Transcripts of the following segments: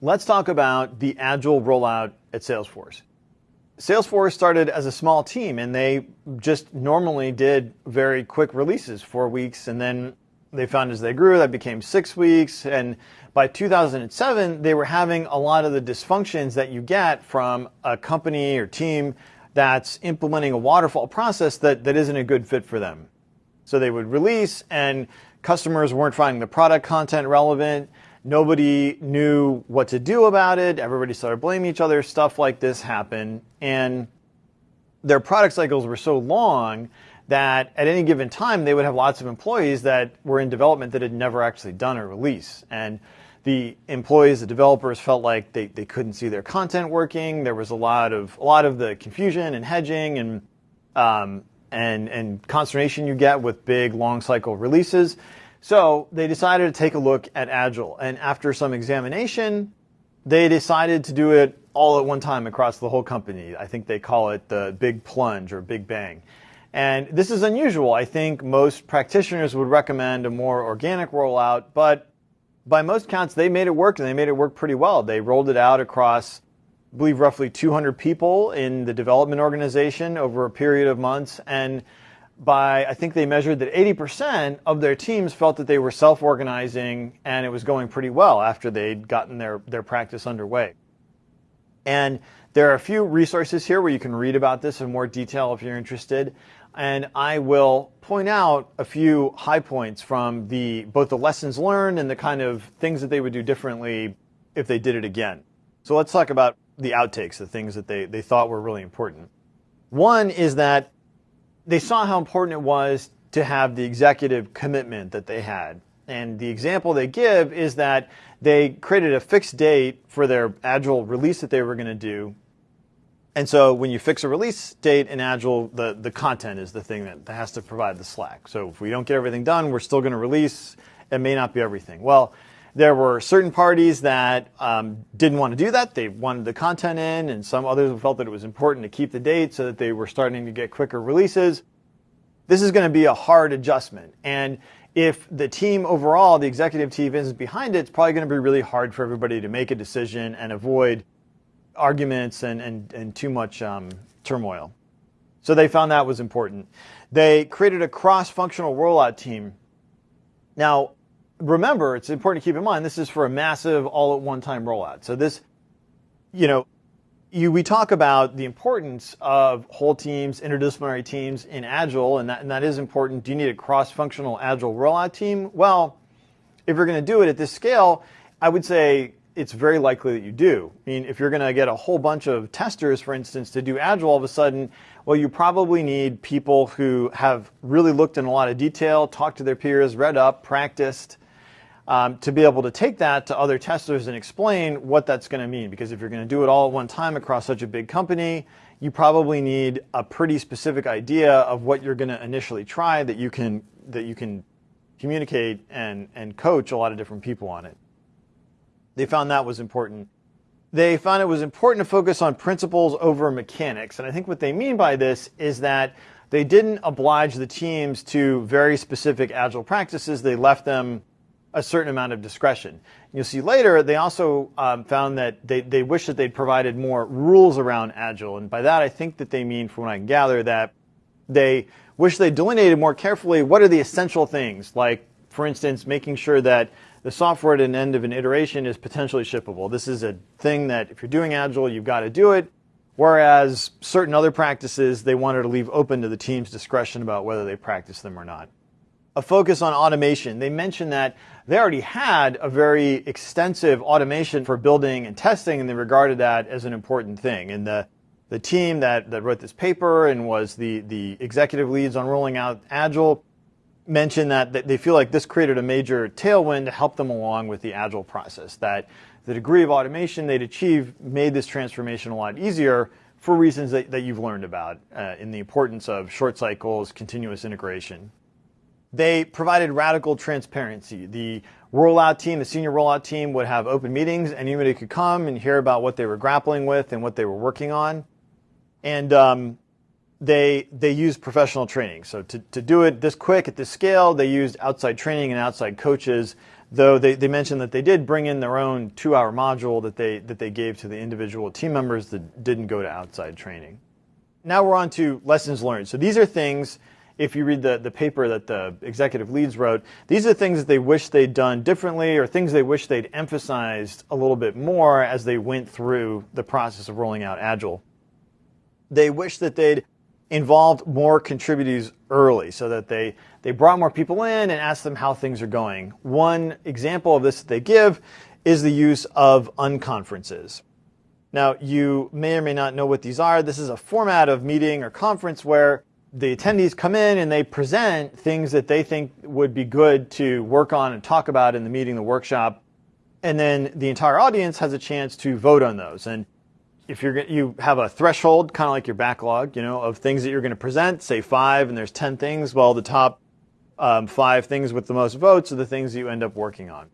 let's talk about the agile rollout at Salesforce. Salesforce started as a small team and they just normally did very quick releases, four weeks, and then they found as they grew that became six weeks. And by 2007, they were having a lot of the dysfunctions that you get from a company or team that's implementing a waterfall process that, that isn't a good fit for them. So they would release and customers weren't finding the product content relevant. Nobody knew what to do about it. Everybody started blaming each other. Stuff like this happened. And their product cycles were so long that at any given time they would have lots of employees that were in development that had never actually done a release. And the employees, the developers felt like they, they couldn't see their content working. There was a lot of a lot of the confusion and hedging and um, and and consternation you get with big long cycle releases. So they decided to take a look at Agile, and after some examination, they decided to do it all at one time across the whole company. I think they call it the big plunge or big bang. And this is unusual. I think most practitioners would recommend a more organic rollout, but by most counts, they made it work and they made it work pretty well. They rolled it out across, I believe, roughly 200 people in the development organization over a period of months. And by, I think they measured that 80% of their teams felt that they were self organizing and it was going pretty well after they'd gotten their, their practice underway. And there are a few resources here where you can read about this in more detail if you're interested and I will point out a few high points from the both the lessons learned and the kind of things that they would do differently if they did it again. So let's talk about the outtakes, the things that they, they thought were really important. One is that they saw how important it was to have the executive commitment that they had. And the example they give is that they created a fixed date for their agile release that they were going to do and so when you fix a release date in Agile, the, the content is the thing that, has to provide the slack. So if we don't get everything done, we're still going to release. It may not be everything. Well, there were certain parties that um, didn't want to do that. They wanted the content in, and some others felt that it was important to keep the date so that they were starting to get quicker releases. This is going to be a hard adjustment. And if the team overall, the executive team isn't behind it, it's probably going to be really hard for everybody to make a decision and avoid arguments and, and, and too much um, turmoil. So they found that was important. They created a cross-functional rollout team. Now, remember, it's important to keep in mind, this is for a massive all-at-one-time rollout. So this, you know, you, we talk about the importance of whole teams, interdisciplinary teams in Agile, and that, and that is important. Do you need a cross-functional Agile rollout team? Well, if you're going to do it at this scale, I would say it's very likely that you do. I mean, if you're going to get a whole bunch of testers, for instance, to do Agile all of a sudden, well, you probably need people who have really looked in a lot of detail, talked to their peers, read up, practiced, um, to be able to take that to other testers and explain what that's going to mean. Because if you're going to do it all at one time across such a big company, you probably need a pretty specific idea of what you're going to initially try that you can that you can communicate and and coach a lot of different people on it. They found that was important. They found it was important to focus on principles over mechanics. And I think what they mean by this is that they didn't oblige the teams to very specific agile practices. They left them a certain amount of discretion. You'll see later, they also um, found that they, they wish that they'd provided more rules around Agile. And by that, I think that they mean, from what I can gather, that they wish they delineated more carefully what are the essential things, like, for instance, making sure that the software at an end of an iteration is potentially shippable. This is a thing that if you're doing Agile, you've got to do it. Whereas certain other practices, they wanted to leave open to the team's discretion about whether they practice them or not. A focus on automation. They mentioned that they already had a very extensive automation for building and testing, and they regarded that as an important thing. And the, the team that, that wrote this paper and was the, the executive leads on rolling out Agile mentioned that they feel like this created a major tailwind to help them along with the agile process, that the degree of automation they'd achieved made this transformation a lot easier for reasons that, that you've learned about uh, in the importance of short cycles, continuous integration. They provided radical transparency. The rollout team, the senior rollout team would have open meetings. And anybody could come and hear about what they were grappling with and what they were working on. And um, they they used professional training. So to, to do it this quick at this scale, they used outside training and outside coaches though they, they mentioned that they did bring in their own two hour module that they, that they gave to the individual team members that didn't go to outside training. Now we're on to lessons learned. So these are things, if you read the, the paper that the executive leads wrote, these are things that they wish they'd done differently or things they wish they'd emphasized a little bit more as they went through the process of rolling out Agile. They wish that they'd involved more contributors early so that they, they brought more people in and asked them how things are going. One example of this that they give is the use of unconferences. Now, you may or may not know what these are. This is a format of meeting or conference where the attendees come in and they present things that they think would be good to work on and talk about in the meeting, the workshop. And then the entire audience has a chance to vote on those. And if you're you have a threshold, kind of like your backlog, you know, of things that you're going to present, say five, and there's ten things. Well, the top um, five things with the most votes are the things that you end up working on.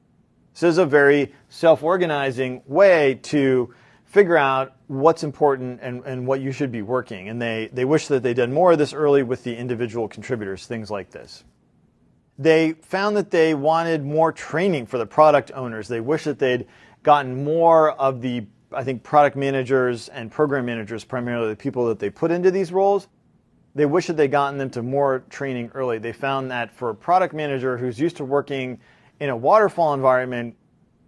So this is a very self-organizing way to figure out what's important and, and what you should be working. And they, they wish that they'd done more of this early with the individual contributors, things like this. They found that they wanted more training for the product owners. They wish that they'd gotten more of the I think product managers and program managers, primarily the people that they put into these roles, they wish that they'd gotten them to more training early. They found that for a product manager who's used to working in a waterfall environment,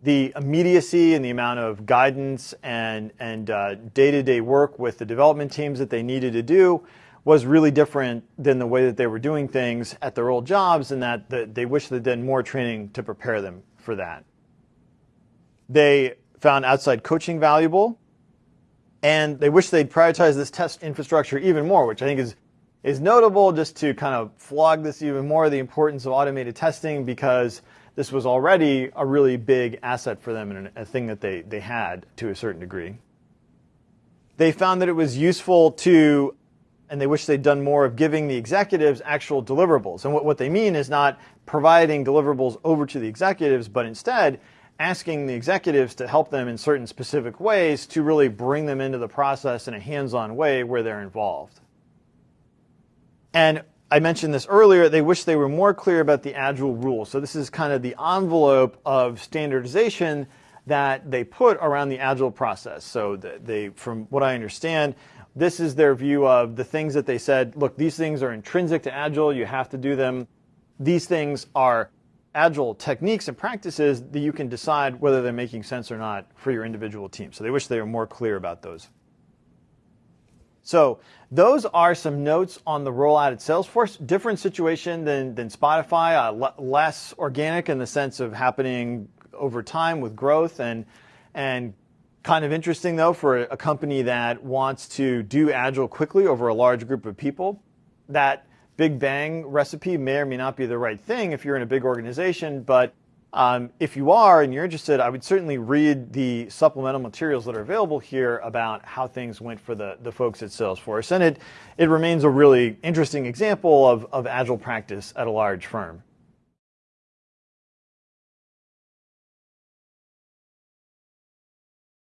the immediacy and the amount of guidance and, and uh, day-to-day work with the development teams that they needed to do was really different than the way that they were doing things at their old jobs and that the, they wish they'd done more training to prepare them for that. They found outside coaching valuable, and they wish they'd prioritize this test infrastructure even more, which I think is is notable just to kind of flog this even more the importance of automated testing because this was already a really big asset for them and a thing that they, they had to a certain degree. They found that it was useful to, and they wish they'd done more of giving the executives actual deliverables. And what, what they mean is not providing deliverables over to the executives, but instead asking the executives to help them in certain specific ways to really bring them into the process in a hands-on way where they're involved. And I mentioned this earlier, they wish they were more clear about the Agile rules. So this is kind of the envelope of standardization that they put around the Agile process. So they, from what I understand, this is their view of the things that they said, look, these things are intrinsic to Agile, you have to do them. These things are agile techniques and practices that you can decide whether they're making sense or not for your individual team. So they wish they were more clear about those. So those are some notes on the rollout at Salesforce. Different situation than, than Spotify, uh, less organic in the sense of happening over time with growth and, and kind of interesting though for a company that wants to do agile quickly over a large group of people. That Big Bang recipe may or may not be the right thing if you're in a big organization, but um, if you are and you're interested, I would certainly read the supplemental materials that are available here about how things went for the, the folks at Salesforce. And it, it remains a really interesting example of, of agile practice at a large firm.